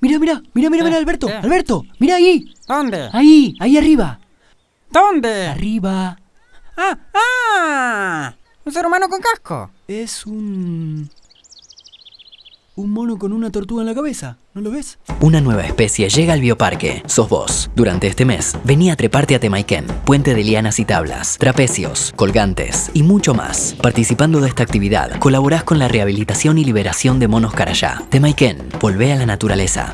Mira, mira, mira, mira, mira, Eh, Alberto, eh. Alberto, mira ahí, ¿Dónde? ahí, ahí arriba, ¿Dónde? arriba. ¡Ah! ¡Ah! Un ser humano con casco. Es un... Un mono con una tortuga en la cabeza, ¿no lo ves? Una nueva especie llega al bioparque. Sos vos. Durante este mes, vení a treparte a Temaiken, puente de lianas y tablas, trapecios, colgantes y mucho más. Participando de esta actividad, colaborás con la rehabilitación y liberación de monos carayá. Temaiken, volvé a la naturaleza.